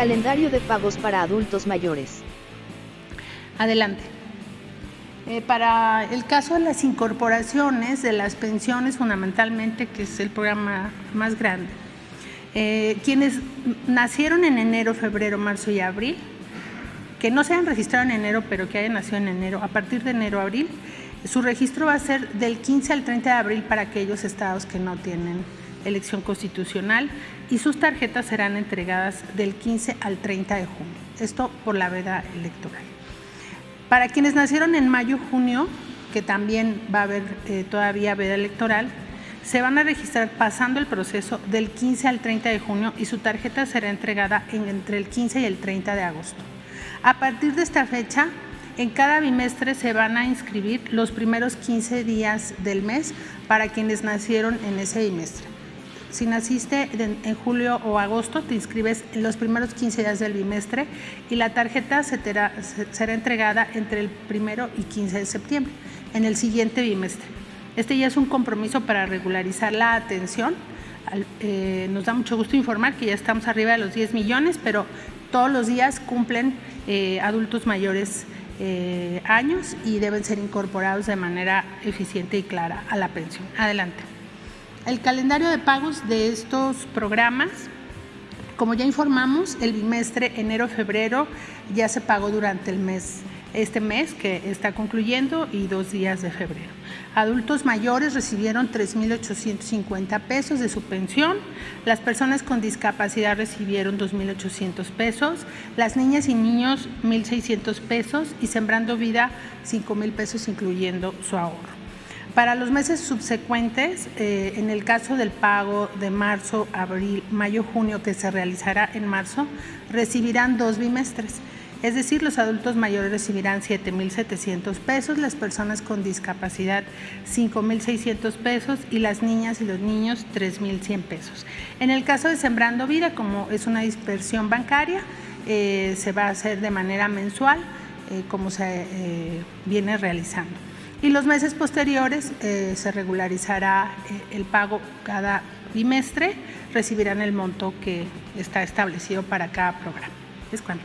Calendario de pagos para adultos mayores. Adelante. Eh, para el caso de las incorporaciones de las pensiones, fundamentalmente, que es el programa más grande, eh, quienes nacieron en enero, febrero, marzo y abril, que no se hayan registrado en enero, pero que hayan nacido en enero, a partir de enero abril, su registro va a ser del 15 al 30 de abril para aquellos estados que no tienen elección constitucional y sus tarjetas serán entregadas del 15 al 30 de junio. Esto por la veda electoral. Para quienes nacieron en mayo-junio, que también va a haber eh, todavía veda electoral, se van a registrar pasando el proceso del 15 al 30 de junio y su tarjeta será entregada entre el 15 y el 30 de agosto. A partir de esta fecha, en cada bimestre se van a inscribir los primeros 15 días del mes para quienes nacieron en ese bimestre. Si naciste en julio o agosto, te inscribes en los primeros 15 días del bimestre y la tarjeta será entregada entre el primero y 15 de septiembre, en el siguiente bimestre. Este ya es un compromiso para regularizar la atención. Eh, nos da mucho gusto informar que ya estamos arriba de los 10 millones, pero todos los días cumplen eh, adultos mayores eh, años y deben ser incorporados de manera eficiente y clara a la pensión. Adelante. El calendario de pagos de estos programas, como ya informamos, el bimestre enero-febrero ya se pagó durante el mes este mes que está concluyendo y dos días de febrero. Adultos mayores recibieron 3.850 pesos de su pensión, las personas con discapacidad recibieron 2.800 pesos, las niñas y niños 1.600 pesos y Sembrando Vida 5.000 pesos incluyendo su ahorro. Para los meses subsecuentes, eh, en el caso del pago de marzo, abril, mayo, junio que se realizará en marzo, recibirán dos bimestres. Es decir, los adultos mayores recibirán 7.700 pesos, las personas con discapacidad 5.600 pesos y las niñas y los niños 3.100 pesos. En el caso de Sembrando Vida, como es una dispersión bancaria, eh, se va a hacer de manera mensual, eh, como se viene realizando. Y los meses posteriores se regularizará el pago cada bimestre, recibirán el monto que está establecido para cada programa. Es cuanto.